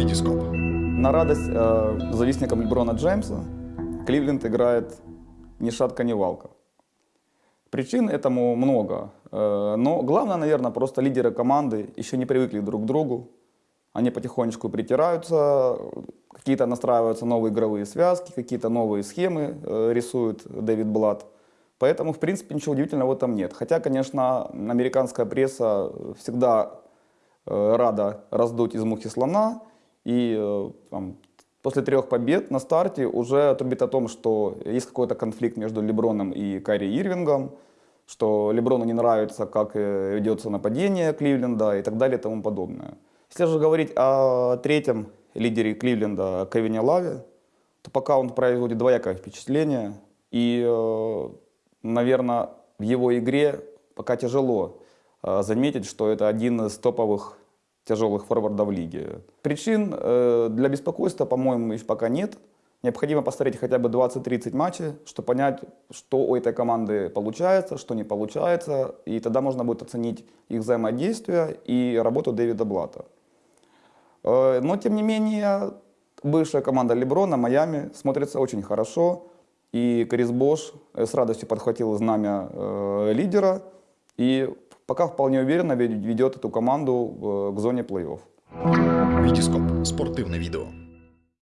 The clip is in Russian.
Витископ. На радость э, завистникам Леброна Джеймса Кливленд играет ни шатка, ни валка. Причин этому много. Э, но главное, наверное, просто лидеры команды еще не привыкли друг к другу. Они потихонечку притираются, какие-то настраиваются новые игровые связки, какие-то новые схемы э, рисует Дэвид Блад. Поэтому, в принципе, ничего удивительного в этом нет. Хотя, конечно, американская пресса всегда э, рада раздуть из мухи слона. И э, там, после трех побед на старте уже трубит о том, что есть какой-то конфликт между Леброном и Карри Ирвингом, что Леброну не нравится, как э, ведется нападение Кливленда и так далее и тому подобное. Если же говорить о третьем лидере Кливленда Кевине Лаве, то пока он производит двоякое впечатление. И, э, наверное, в его игре пока тяжело заметить, что это один из топовых тяжелых форвардов лиги. Причин э, для беспокойства, по-моему, еще пока нет. Необходимо посмотреть хотя бы 20-30 матчей, чтобы понять, что у этой команды получается, что не получается. И тогда можно будет оценить их взаимодействие и работу Дэвида Блата. Э, но, тем не менее, бывшая команда Леброна, Майами, смотрится очень хорошо. И Крис Бош э, с радостью подхватил знамя лидера. И пока вполне уверенно ведет эту команду к зоне плей-офф. Витископ. Спортивне відео.